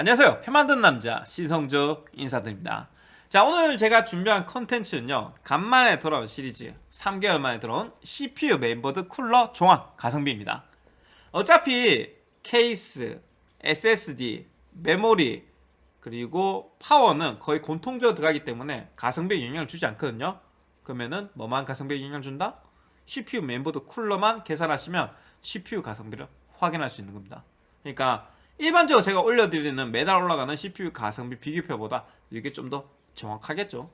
안녕하세요. 표 만든 남자 신성조 인사드립니다. 자 오늘 제가 준비한 컨텐츠는요 간만에 돌아온 시리즈 3개월 만에 들어온 CPU 메인보드 쿨러 종합 가성비입니다. 어차피 케이스, SSD, 메모리 그리고 파워는 거의 공통적으로 들어가기 때문에 가성비에 영향을 주지 않거든요. 그러면은 뭐만 가성비에 영향을 준다? CPU 메인보드 쿨러만 계산하시면 CPU 가성비를 확인할 수 있는 겁니다. 그러니까 일반적으로 제가 올려드리는 매달 올라가는 CPU 가성비 비교표보다 이게 좀 더 정확하겠죠?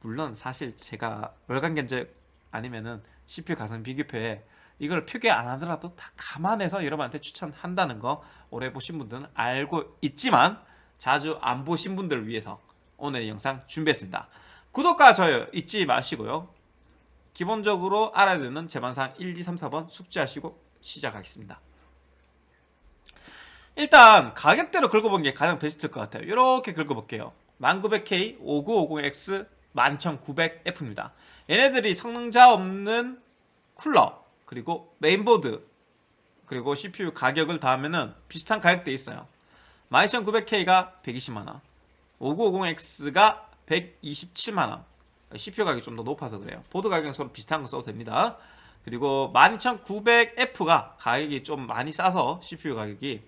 물론 사실 제가 월간 견적 아니면은 CPU 가성비 비교표에 이걸 표기 안 하더라도 다 감안해서 여러분한테 추천한다는 거 오래 보신 분들은 알고 있지만 자주 안 보신 분들을 위해서 오늘 영상 준비했습니다. 구독과 좋아요 잊지 마시고요. 기본적으로 알아야 되는 제반상 1, 2, 3, 4번 숙지하시고 시작하겠습니다 일단 가격대로 긁어본 게 가장 베스트일 것 같아요. 이렇게 긁어볼게요. 1900K 5950X 11900F입니다. 얘네들이 성능자 없는 쿨러 그리고 메인보드 그리고 CPU 가격을 더하면은 비슷한 가격대에 있어요. 12900K가 120만원 5950X가 127만원. CPU 가격이 좀 더 높아서 그래요. 보드 가격은 서로 비슷한 거 써도 됩니다 그리고 12900F가 가격이 좀 많이 싸서 CPU 가격이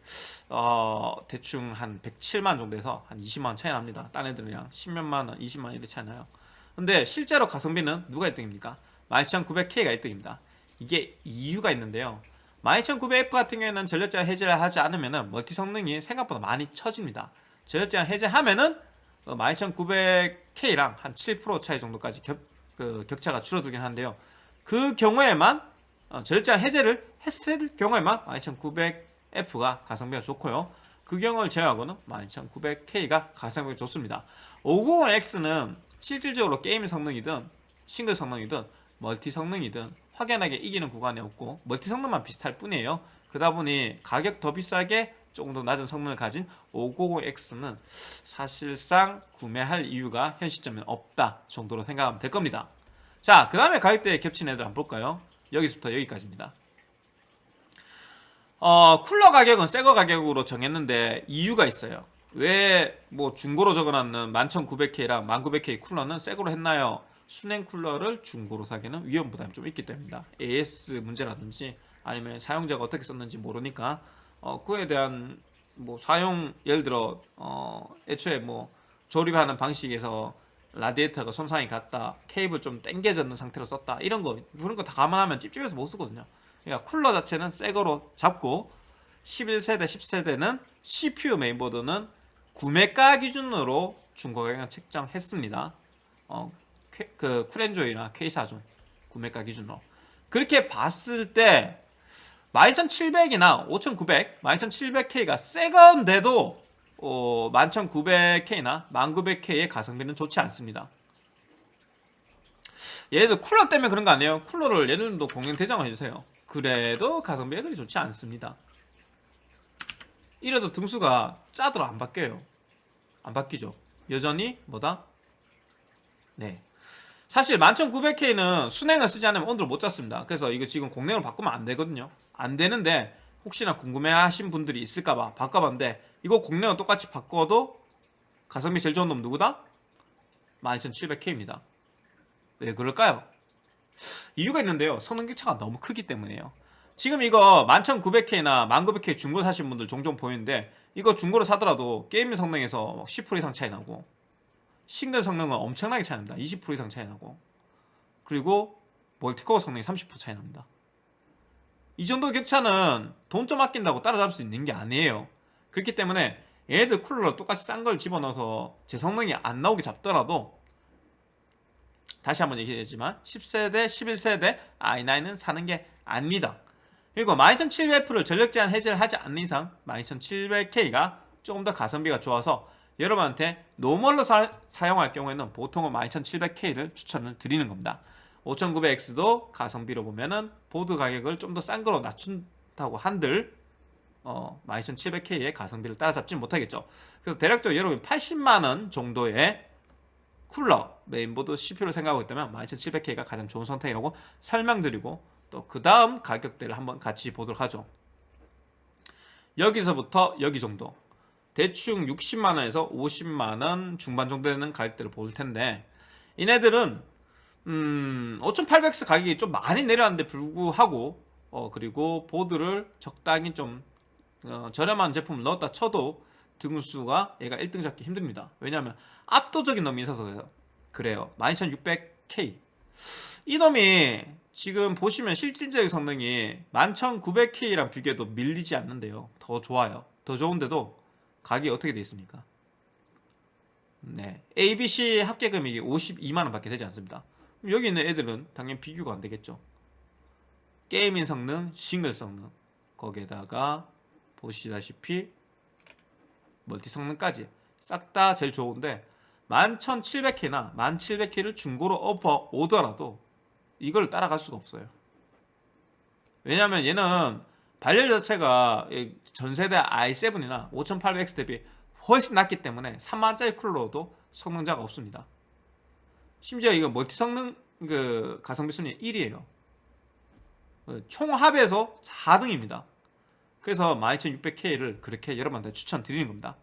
어 대충 한 107만 정도에서 한 20만원 차이 납니다. 딴 애들이랑 10몇만원 20만원 이렇게 차이 나요. 근데 실제로 가성비는 누가 1등입니까? 12900K가 1등입니다. 이게 이유가 있는데요. 12900F 같은 경우에는 전력제한 해제를 하지 않으면 멀티 성능이 생각보다 많이 처집니다. 전력제한 해제하면은 12900K랑 한 7% 차이 정도까지 격, 그 격차가 줄어들긴 한데요 그 경우에만 어, 전력제한 해제를 했을 경우에만 12900F가 가성비가 좋고요. 그 경우를 제외하고는 12900K가 가성비가 좋습니다. 5900X는 실질적으로 게임 성능이든 싱글 성능이든 멀티 성능이든 확연하게 이기는 구간이 없고 멀티 성능만 비슷할 뿐이에요. 그러다 보니 가격 더 비싸게 조금 더 낮은 성능을 가진 590X는 사실상 구매할 이유가 현 시점에 없다 정도로 생각하면 될 겁니다 자, 그 다음에 가격대에 겹친 애들 한번 볼까요? 여기서부터 여기까지입니다. 어, 쿨러 가격은 새거 가격으로 정했는데 이유가 있어요. 왜 뭐 중고로 적어놨는 11900K랑 1900K 쿨러는 새거로 했나요? 순행 쿨러를 중고로 사기는 위험 부담이 좀 있기 때문입니다. AS 문제라든지 아니면 사용자가 어떻게 썼는지 모르니까 어, 그에 대한 뭐 사용 예를 들어 어, 애초에 뭐 조립하는 방식에서 라디에이터가 손상이 갔다 케이블 좀 땡겨졌는 상태로 썼다 이런 거 그런 거 다 감안하면 찝찝해서 못 쓰거든요. 그러니까 쿨러 자체는 새 거로 잡고 11세대 10세대는 CPU 메인보드는 구매가 기준으로 중고가격 책정했습니다. 어, 그 쿨엔조이나 K사존 구매가 기준으로. 그렇게 봤을 때 12700이나 5900, 12700K가 새 건데도 어, 11900K나 1900K의 가성비는 좋지 않습니다. 얘들 쿨러 때문에 그런 거 아니에요? 쿨러를 얘들도 공연 대장을 해주세요. 그래도 가성비가 그리 좋지 않습니다. 이래도 등수가 짜도록 안 바뀌어요. 안 바뀌죠. 여전히 뭐다? 네. 사실 11900K는 순행을 쓰지 않으면 온도를 못 잡습니다. 그래서 이거 지금 공랭으로 바꾸면 안 되거든요. 안 되는데 혹시나 궁금해하신 분들이 있을까봐 바꿔봤는데 이거 공랭은 똑같이 바꿔도 가성비 제일 좋은 놈 누구다? 12700K입니다. 왜 그럴까요? 이유가 있는데요. 성능 격차가 너무 크기 때문이에요. 지금 이거 11900K나 1900K 중고 사신 분들 종종 보이는데 이거 중고로 사더라도 게임 성능에서 10% 이상 차이 나고 싱글 성능은 엄청나게 차이 납니다. 20% 이상 차이 나고 그리고 멀티코어 성능이 30% 차이 납니다. 이 정도 격차는 돈 좀 아낀다고 따라잡을 수 있는 게 아니에요 그렇기 때문에 얘들 쿨러로 똑같이 싼 걸 집어넣어서 제 성능이 안 나오게 잡더라도 다시 한번 얘기했지만 10세대, 11세대 i9은 사는 게 아닙니다. 그리고 12700F를 전력 제한 해제를 하지 않는 이상 12700K가 조금 더 가성비가 좋아서 여러분한테 normal로 사, 용할 경우에는 보통은 12700K를 추천을 드리는 겁니다. 5900X도 가성비로 보면은 보드 가격을 좀 더 싼 거로 낮춘다고 한들 어, 12700K의 가성비를 따라잡지 못하겠죠. 그래서 대략적으로 여러분 80만원 정도의 쿨러 메인보드 CPU를 생각하고 있다면 12700K가 가장 좋은 선택이라고 설명드리고 또 그 다음 가격대를 한번 같이 보도록 하죠. 여기서부터 여기 정도. 대충 60만원에서 50만원 중반 정도 되는 가격대를 볼 텐데 이네들은 음 5800X 가격이 좀 많이 내려왔는데 불구하고 어 그리고 보드를 적당히 좀 어, 저렴한 제품을 넣었다 쳐도 등수가 얘가 1등 잡기 힘듭니다. 왜냐하면 압도적인 놈이 있어서 그래요. 12600K 이 놈이 지금 보시면 실질적인 성능이 11900K랑 비교해도 밀리지 않는데요. 더 좋아요. 더 좋은데도 가격이 어떻게 돼 있습니까? 네. ABC 합계 금액이 52만원 밖에 되지 않습니다. 여기 있는 애들은 당연히 비교가 안 되겠죠. gaming 성능, 싱글 성능. 거기에다가 보시다시피 멀티 성능까지 싹 다 제일 좋은데 11700K나 1700K를 중고로 업어 오더라도 이걸 따라갈 수가 없어요. 왜냐면 얘는 발열 자체가 이 전세대 i7이나 5800X 대비 훨씬 낮기 때문에 3만원짜리 쿨러도 성능자가 없습니다. 심지어 이거 멀티 성능 그 가성비 순위 1위에요. 총합에서 4등입니다 그래서 12600K를 그렇게 여러분한테 추천드리는 겁니다.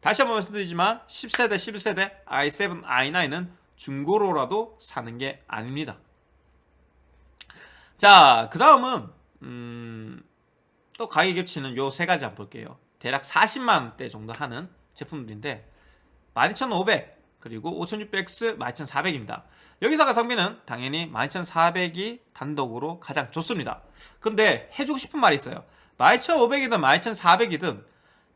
다시 한번 말씀드리지만 10세대 11세대 i7 i9은 중고로라도 사는 게 아닙니다. 자 그 다음은 음, 또 가격 겹치는 요 세 가지 한번 볼게요. 대략 40만원대 정도 하는 제품들인데 12500 그리고 5600X 12400입니다. 여기서 가성비는 당연히 12400이 단독으로 가장 좋습니다. 근데 해주고 싶은 말이 있어요 12500이든 12400이든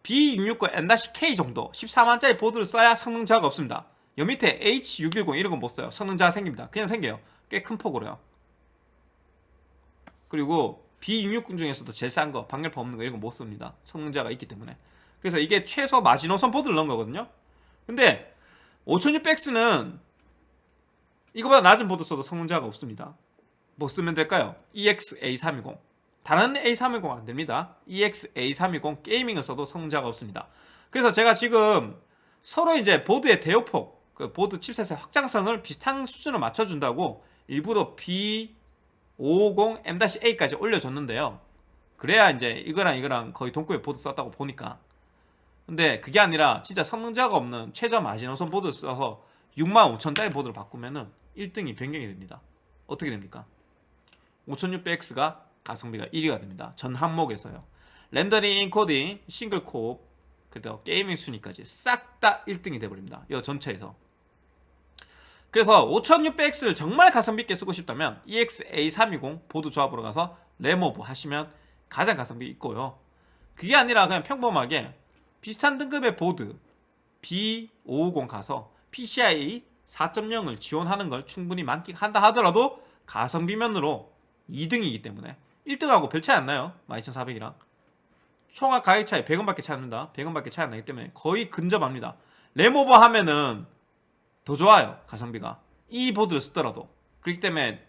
B660 N-K 정도 14만짜리 보드를 써야 성능 저하가 없습니다. 여 밑에 H610 이런 건 못 써요. 성능 저하 생깁니다. 그냥 생겨요. 꽤 큰 폭으로요. 그리고 B660 중에서도 제일 싼 거 방열판 없는 거 이런 거 못 씁니다. 성능 저하가 있기 때문에. 그래서 이게 최소 마지노선 보드를 넣은 거거든요. 근데 5600X는 이거보다 낮은 보드 써도 성능 저하가 없습니다. 뭐 쓰면 될까요? EX-A320 다른 A320 안됩니다. EX-A320 gaming을 써도 저하가 없습니다. 그래서 제가 지금 서로 이제 보드의 대역폭 그 보드 칩셋의 확장성을 비슷한 수준으로 맞춰준다고 일부러 B550 M-A까지 올려줬는데요. 그래야 이제 이거랑 이거랑 거의 동급의 보드 썼다고 보니까. 근데 그게 아니라 진짜 성능 저하가 없는 최저 마지노선 보드 써서 65,000짜리 보드를 바꾸면은 1등이 변경이 됩니다. 어떻게 됩니까? 5600X가 가성비가 1위가 됩니다. 전 항목에서요. 렌더링, 인코딩, 싱글 코어 그리고 gaming 순위까지 싹 다 1등이 돼버립니다. 이 전체에서. 그래서 5600X를 정말 가성비 있게 쓰고 싶다면 EX-A320 보드 조합으로 가서 램오버 하시면 가장 가성비 있고요. 그게 아니라 그냥 평범하게 비슷한 등급의 보드 B550 가서 PCI 4.0을 지원하는 걸 충분히 만끽한다 하더라도 가성비면으로 2등이기 때문에 1등하고 별 차이 안 나요. 12400이랑. 총합 가격 차이 100원밖에 차이 안 납니다. 100원밖에 차이 안 나기 때문에 거의 근접합니다. 램오버 하면은 더 좋아요 가성비가. 이 보드를 쓰더라도. 그렇기 때문에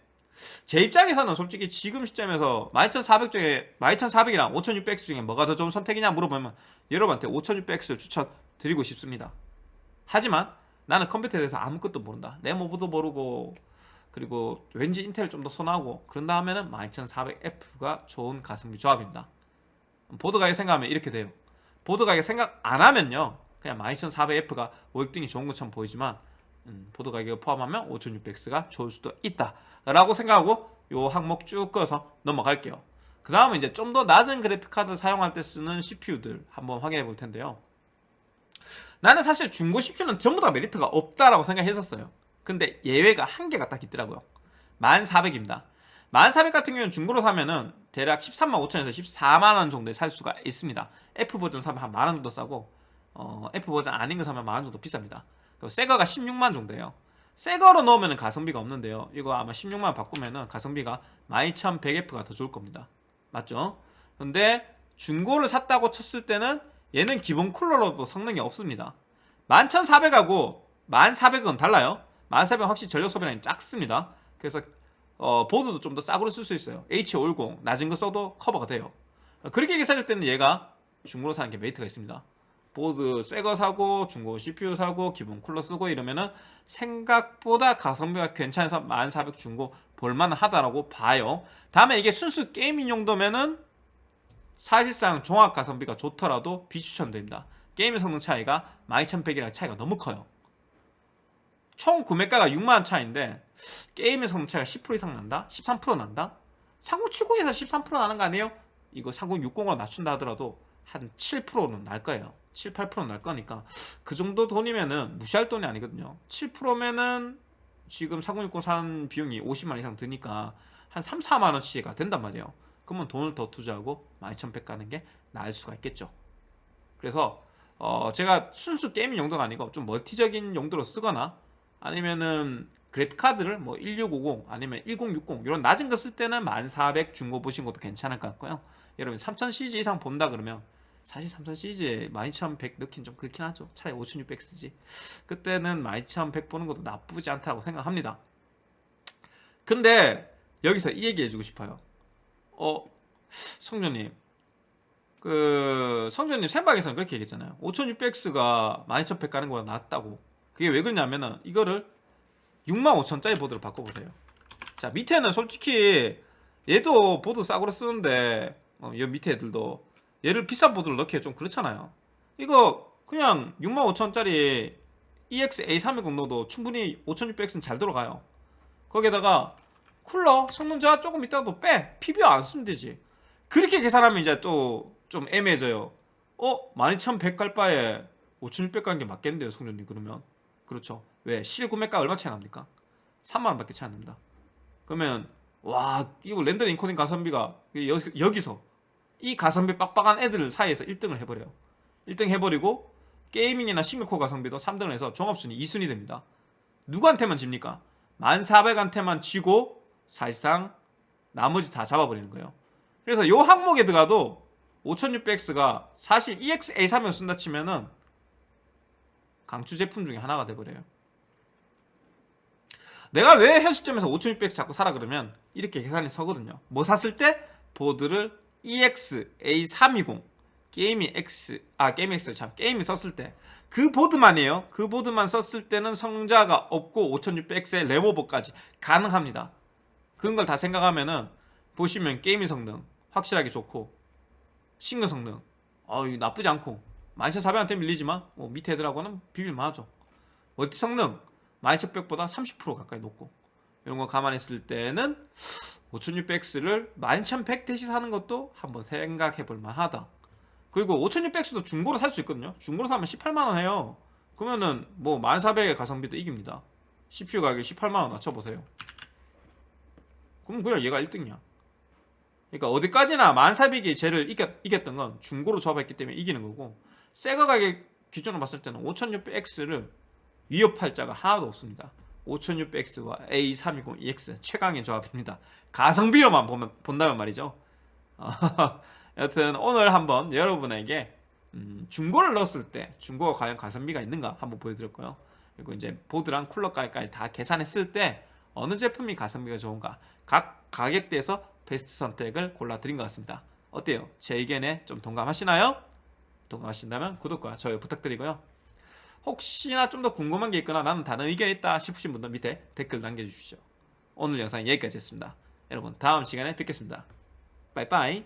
제 입장에서는 솔직히 지금 시점에서 12400 중에 12400이랑 5600X 중에 뭐가 더 좋은 선택이냐 물어보면 여러분한테 5600X를 추천드리고 싶습니다. 하지만 나는 컴퓨터에 대해서 아무것도 모른다. 램오버도 모르고 그리고 왠지 인텔을 좀더 선호하고 그런 다음에는 12400F가 좋은 가성비 조합입니다. 보드 가격 생각하면 이렇게 돼요. 보드 가격 생각 안 하면요. 그냥 12400F가 월등히 좋은 것처럼 보이지만 음, 보드 가격을 포함하면 5600X가 좋을 수도 있다 라고 생각하고 요 항목 쭉 꺼서 넘어갈게요. 그 다음은 이제 좀 더 낮은 그래픽카드 사용할 때 쓰는 CPU들 한번 확인해 볼 텐데요. 나는 사실 중고 CPU는 전부 다 메리트가 없다라고 생각했었어요 근데 예외가 한 개가 딱 있더라고요. 1400입니다. 1400 같은 경우는 중고로 사면은 대략 13만 5천에서 14만원 정도에 살 수가 있습니다. F 버전 사면 한 만원 정도 싸고 어, F 버전 아닌 거 사면 만원 정도 비쌉니다. 새거가 16만 정도예요. 새거로 넣으면 가성비가 없는데요. 이거 아마 16만 바꾸면은 가성비가 12100F가 더 좋을 겁니다. 맞죠? 근데 중고를 샀다고 쳤을 때는 얘는 기본 쿨러로도 성능이 없습니다. 11400하고 1400은 달라요 1400은 확실히 전력 소비량이 작습니다. 그래서 어, 보드도 좀 더 싸구려 쓸 수 있어요. H510 낮은 거 써도 커버가 돼요. 그렇게 계산할 때는 얘가 중고로 사는 게 메리트가 있습니다. 보드 새 거 사고 중고 CPU 사고 기본 쿨러 쓰고 이러면은 생각보다 가성비가 괜찮아서 1400 중고 볼만 하다라고 봐요. 다음에 이게 순수 gaming 용도면은 사실상 종합 가성비가 좋더라도 비추천됩니다. 게임의 성능 차이가 12100이랑 차이가 너무 커요 총 구매가가 6만원 차이인데 게임의 성능 차이가 10% 이상 난다? 13% 난다? 3070에서 13% 나는 거 아니에요? 이거 3060으로 낮춘다 하더라도 한 7%는 날 거예요 7, 8%는 날 거니까 그 정도 돈이면은 무시할 돈이 아니거든요 7%면은 지금 4060 산 비용이 50만 이상 드니까 한 3, 4만원치가 된단 말이에요 그러면 돈을 더 투자하고 12100 가는 게 나을 수가 있겠죠 그래서 어 제가 순수 게이밍 용도가 아니고 좀 멀티적인 용도로 쓰거나 아니면은 그래픽 카드를 뭐 1650 아니면 1060 이런 낮은 거 쓸 때는 1400 중고 보신 것도 괜찮을 것 같고요. 여러분 3000CG 이상 본다 그러면 사실 3000CG에 12100 넣긴 좀 그렇긴 하죠. 차라리 5600 쓰지. 그때는 12100 보는 것도 나쁘지 않다고 생각합니다. 근데 여기서 이 얘기 해주고 싶어요. 어 성조님. 그 성조님 생방에서는 그렇게 얘기했잖아요. 5600X가 12100 가는 거보다 낫다고 그게 왜 그러냐면은 이거를 65,000짜리 보드로 바꿔보세요. 자 밑에는 솔직히 얘도 보드 싸구려 쓰는데 어, 여 밑에 애들도 얘를 비싼 보드를 넣기에 좀 그렇잖아요. 이거 그냥 65,000짜리 EX A320 넣어도 충분히 5600X는 잘 들어가요. 거기에다가 쿨러 성능 저하 조금 있다가도 빼. PBO 안 쓰면 되지. 그렇게 계산하면 이제 또 좀 애매해져요. 어? 12100 갈 바에 5600 가는 게 맞겠는데요 성전님 그러면 그렇죠 왜? 실구매가 얼마 차이 납니까? 3만원 밖에 차이 안 납니다 그러면 와 이거 렌더링 인코딩 가성비가 여, 여기서 이 가성비 빡빡한 애들 사이에서 1등을 해버려요 1등 해버리고 게이밍이나 싱글코어 가성비도 3등을 해서 종합순위 2순위 됩니다 누구한테만 집니까? 1400한테만 지고 사실상 나머지 다 잡아버리는 거예요 그래서 요 항목에 들어가도 5600X가 사실 EX-A3을 쓴다 치면은 강추 제품 중에 하나가 돼버려요. 내가 왜 현 시점에서 5600X 자꾸 사라 그러면 이렇게 계산이 서거든요. 뭐 샀을 때? 보드를 EX A320 게임이 X 아 게임 X 참 게임이 썼을 때. 그 보드만이에요. 그 보드만 썼을 때는 성자가 없고 5600X의 레모버까지 가능합니다. 그런 걸 다 생각하면은 보시면 게임의 성능 확실하게 좋고 싱글 성능. 어 나쁘지 않고 12400한테 밀리지만 뭐 밑에 애들하고는 비빌만 하죠 멀티 성능 12100보다 30% 가까이 높고. 이런 거 감안했을 때는 5600X를 12100 대시 사는 것도 한번 생각해 볼 만하다. 그리고 5600X도 중고로 살 수 있거든요. 중고로 사면 18만원 해요. 그러면은 뭐 1400의 가성비도 이깁니다. CPU 가격 18만원 낮춰보세요. 그럼 그냥 얘가 1등이야. 그러니까 어디까지나 1400이 쟤를 이겼, 이겼던 건 중고로 조합했기 때문에 이기는 거고 새거 가격 기준으로 봤을 때는 5600X를 위협할 자가 하나도 없습니다. 5600X와 A320EX 최강의 조합입니다. 가성비로만 보면, 본다면 말이죠. 여튼 오늘 한번 여러분에게 음, 중고를 넣었을 때 중고가 과연 가성비가 있는가 한번 보여드렸고요. 그리고 이제 보드랑 쿨러까지 다 계산했을 때 어느 제품이 가성비가 좋은가 각 가격대에서 베스트 선택을 골라드린 것 같습니다. 어때요? 제 의견에 좀 동감하시나요? 동감하신다면 구독과 좋아요 부탁드리고요. 혹시나 좀 더 궁금한 게 있거나 나는 다른 의견이 있다 싶으신 분들 밑에 댓글 남겨주십시오. 오늘 영상 여기까지 했습니다. 여러분 다음 시간에 뵙겠습니다. 빠이빠이